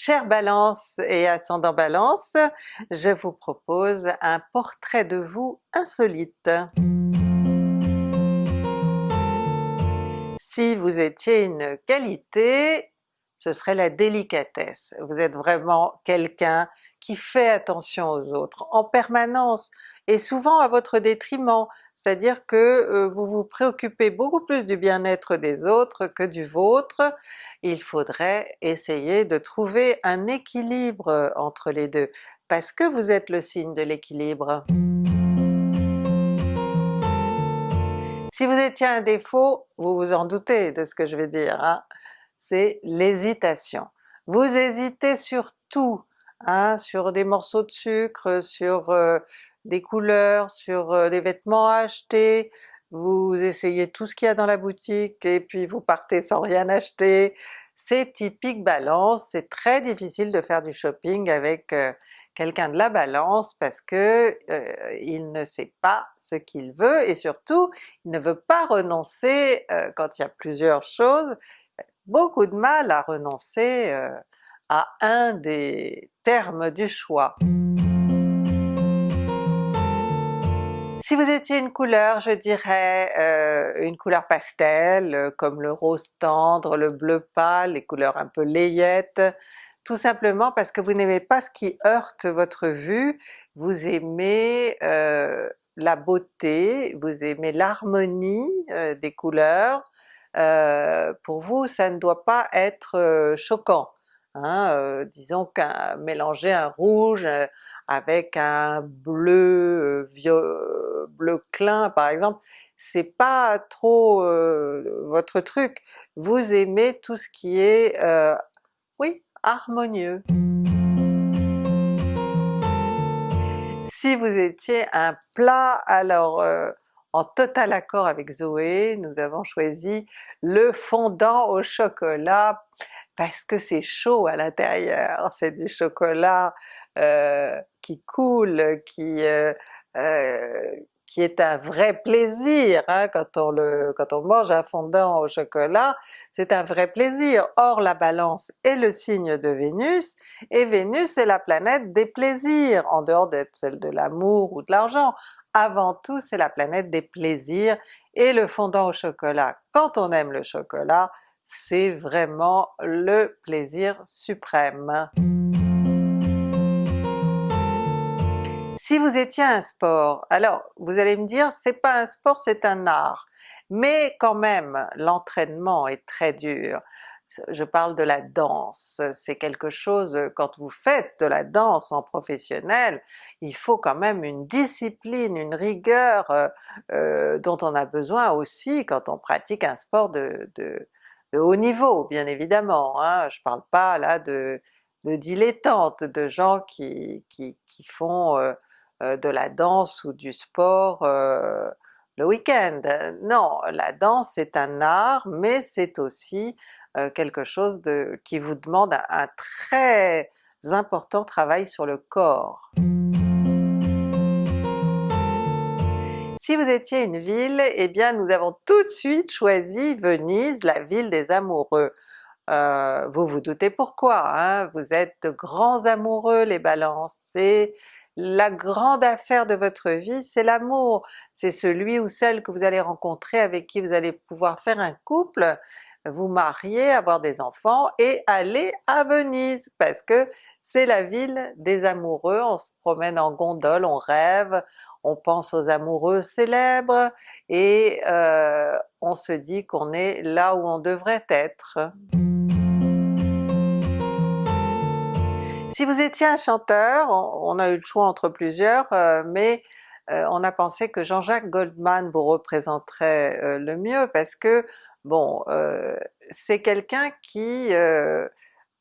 Chère Balance et ascendant Balance, je vous propose un portrait de vous insolite. Si vous étiez une qualité, ce serait la délicatesse. Vous êtes vraiment quelqu'un qui fait attention aux autres en permanence et souvent à votre détriment, c'est-à-dire que euh, vous vous préoccupez beaucoup plus du bien-être des autres que du vôtre. Il faudrait essayer de trouver un équilibre entre les deux, parce que vous êtes le signe de l'équilibre. Si vous étiez un défaut, vous vous en doutez de ce que je vais dire, hein? c'est l'hésitation. Vous hésitez sur tout, hein, sur des morceaux de sucre, sur euh, des couleurs, sur euh, des vêtements à acheter, vous essayez tout ce qu'il y a dans la boutique et puis vous partez sans rien acheter. C'est typique Balance, c'est très difficile de faire du shopping avec euh, quelqu'un de la Balance parce que il ne sait pas ce qu'il veut et surtout il ne veut pas renoncer quand il y a plusieurs choses, beaucoup de mal à renoncer à un des termes du choix. Si vous étiez une couleur, je dirais euh, une couleur pastel, euh, comme le rose tendre, le bleu pâle, les couleurs un peu layettes, tout simplement parce que vous n'aimez pas ce qui heurte votre vue, vous aimez la beauté, vous aimez l'harmonie des couleurs, euh, pour vous ça ne doit pas être euh, choquant. Hein, euh, disons qu'un mélanger un rouge avec un bleu bleu clin par exemple, c'est pas trop votre truc. Vous aimez tout ce qui est, oui, harmonieux. Si vous étiez un plat, alors en total accord avec Zoé, nous avons choisi le fondant au chocolat parce que c'est chaud à l'intérieur, c'est du chocolat euh, qui coule, qui, euh, euh, qui est un vrai plaisir, hein, quand, on le, quand on mange un fondant au chocolat, c'est un vrai plaisir. Or la Balance est le signe de Vénus, et Vénus est la planète des plaisirs, en dehors d'être celle de l'amour ou de l'argent. Avant tout c'est la planète des plaisirs, et le fondant au chocolat, quand on aime le chocolat, c'est vraiment le plaisir suprême. Si vous étiez un sport, alors vous allez me dire c'est pas un sport c'est un art, mais quand même l'entraînement est très dur. Je parle de la danse, c'est quelque chose, quand vous faites de la danse en professionnel, il faut quand même une discipline, une rigueur euh, euh, dont on a besoin aussi quand on pratique un sport de, haut niveau bien évidemment, hein. je parle pas là de, de dilettantes, de gens qui, font euh, euh, de la danse ou du sport euh, le week-end. Non, la danse c'est un art, mais c'est aussi quelque chose de, qui vous demande un, très important travail sur le corps. Si vous étiez une ville, eh bien nous avons tout de suite choisi Venise, la ville des amoureux. Vous vous doutez pourquoi, hein? vous êtes de grands amoureux les balances, la grande affaire de votre vie c'est l'amour, c'est celui ou celle que vous allez rencontrer avec qui vous allez pouvoir faire un couple, vous marier, avoir des enfants et aller à Venise parce que c'est la ville des amoureux, on se promène en gondole, on rêve, on pense aux amoureux célèbres et euh, on se dit qu'on est là où on devrait être. Si vous étiez un chanteur, on, a eu le choix entre plusieurs, euh, mais euh, on a pensé que Jean-Jacques Goldman vous représenterait euh, le mieux parce que bon, c'est quelqu'un qui a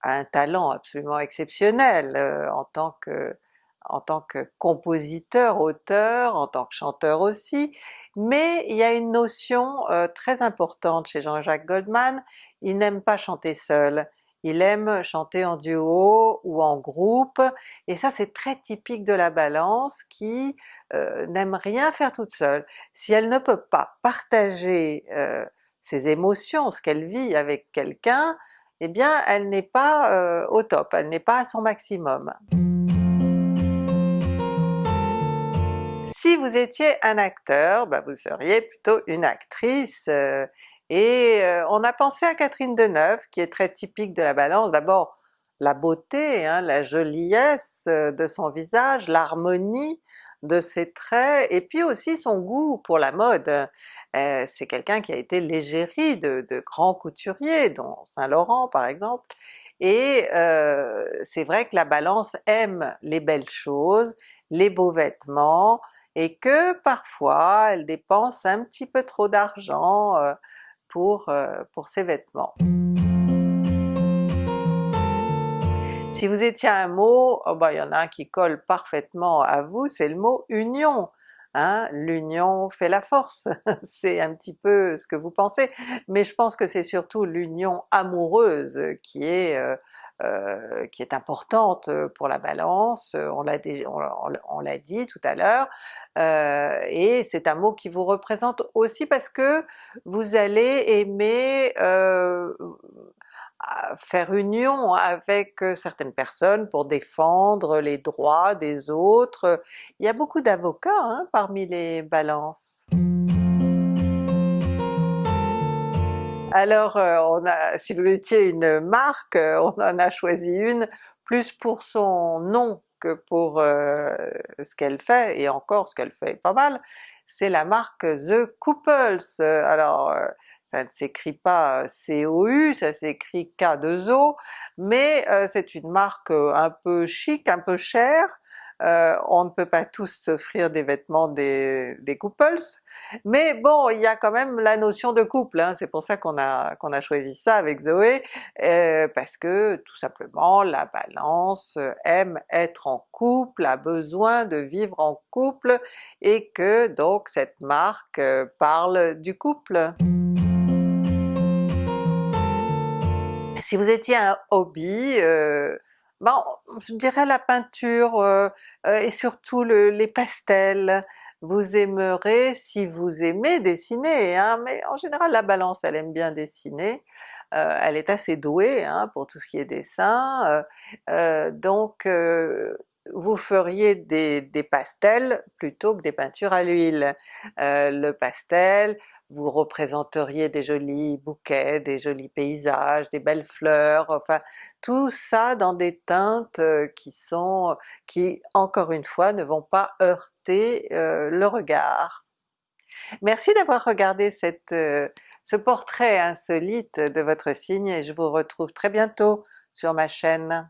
un talent absolument exceptionnel en tant que en tant que compositeur, auteur, en tant que chanteur aussi, mais il y a une notion très importante chez Jean-Jacques Goldman, il n'aime pas chanter seul, il aime chanter en duo ou en groupe, et ça c'est très typique de la Balance qui euh, n'aime rien faire toute seule. Si elle ne peut pas partager euh, ses émotions, ce qu'elle vit avec quelqu'un, eh bien elle n'est pas euh, au top, elle n'est pas à son maximum. Si vous étiez un acteur, bah, vous seriez plutôt une actrice, et euh, on a pensé à Catherine Deneuve qui est très typique de la Balance, d'abord la beauté, hein, la joliesse de son visage, l'harmonie de ses traits, et puis aussi son goût pour la mode. Euh, c'est quelqu'un qui a été l'égérie de, grands couturiers, dont Saint Laurent par exemple, et euh, c'est vrai que la Balance aime les belles choses, les beaux vêtements, et que parfois elle dépense un petit peu trop d'argent euh, pour, pour ses vêtements. Si vous étiez un mot, oh bah, il y en a un qui colle parfaitement à vous, c'est le mot union. L'union fait la force, c'est un petit peu ce que vous pensez, mais je pense que c'est surtout l'union amoureuse qui est, euh, euh, qui est importante pour la Balance, on l'a dit tout à l'heure, euh, et c'est un mot qui vous représente aussi parce que vous allez aimer faire union avec certaines personnes pour défendre les droits des autres. Il y a beaucoup d'avocats hein, parmi les balances. Alors on a, si vous étiez une marque, on en a choisi une plus pour son nom que pour ce qu'elle fait, et encore ce qu'elle fait pas mal, c'est la marque The Couples. Alors ça ne s'écrit pas COU, ça s'écrit K2O, mais c'est une marque un peu chic, un peu chère, on ne peut pas tous s'offrir des vêtements des, des, couples, mais bon il y a quand même la notion de couple, hein, c'est pour ça qu'on a, qu'on a choisi ça avec Zoé, parce que tout simplement la Balance aime être en couple, a besoin de vivre en couple, et que donc cette marque parle du couple. Si vous étiez un hobby, euh, ben, je dirais la peinture euh, euh, et surtout les pastels. Vous aimerez, si vous aimez dessiner, hein, mais en général la Balance elle aime bien dessiner, elle est assez douée hein, pour tout ce qui est dessin, donc vous feriez des, pastels plutôt que des peintures à l'huile. Euh, le pastel, vous représenteriez des jolis bouquets, des jolis paysages, des belles fleurs, enfin tout ça dans des teintes euh, qui sont, qui encore une fois ne vont pas heurter euh, le regard. Merci d'avoir regardé ce portrait insolite de votre signe et je vous retrouve très bientôt sur ma chaîne.